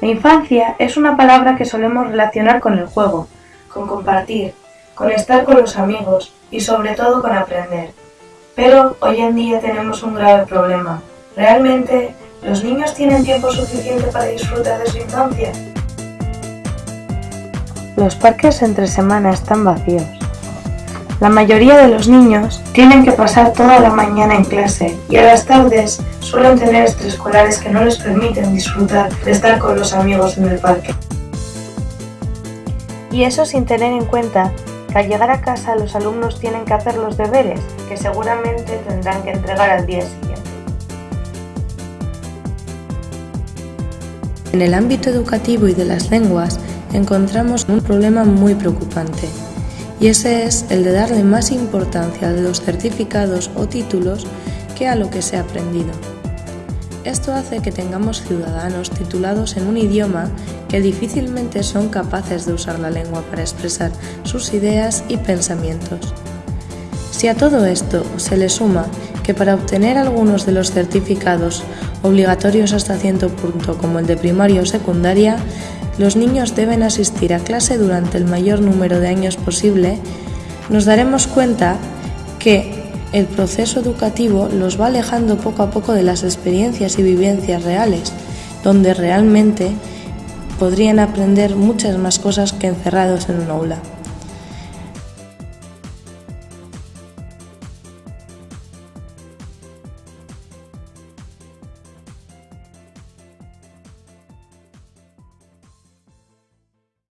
La infancia es una palabra que solemos relacionar con el juego, con compartir, con estar con los amigos y sobre todo con aprender. Pero hoy en día tenemos un grave problema. ¿Realmente los niños tienen tiempo suficiente para disfrutar de su infancia? Los parques entre semana están vacíos. La mayoría de los niños tienen que pasar toda la mañana en clase y a las tardes suelen tener extraescolares que no les permiten disfrutar de estar con los amigos en el parque. Y eso sin tener en cuenta que al llegar a casa los alumnos tienen que hacer los deberes que seguramente tendrán que entregar al día siguiente. En el ámbito educativo y de las lenguas encontramos un problema muy preocupante y ese es el de darle más importancia a los certificados o títulos que a lo que se ha aprendido. Esto hace que tengamos ciudadanos titulados en un idioma que difícilmente son capaces de usar la lengua para expresar sus ideas y pensamientos. Si a todo esto se le suma que para obtener algunos de los certificados obligatorios hasta cierto punto como el de primaria o secundaria, los niños deben asistir a clase durante el mayor número de años posible, nos daremos cuenta que el proceso educativo los va alejando poco a poco de las experiencias y vivencias reales, donde realmente podrían aprender muchas más cosas que encerrados en un aula.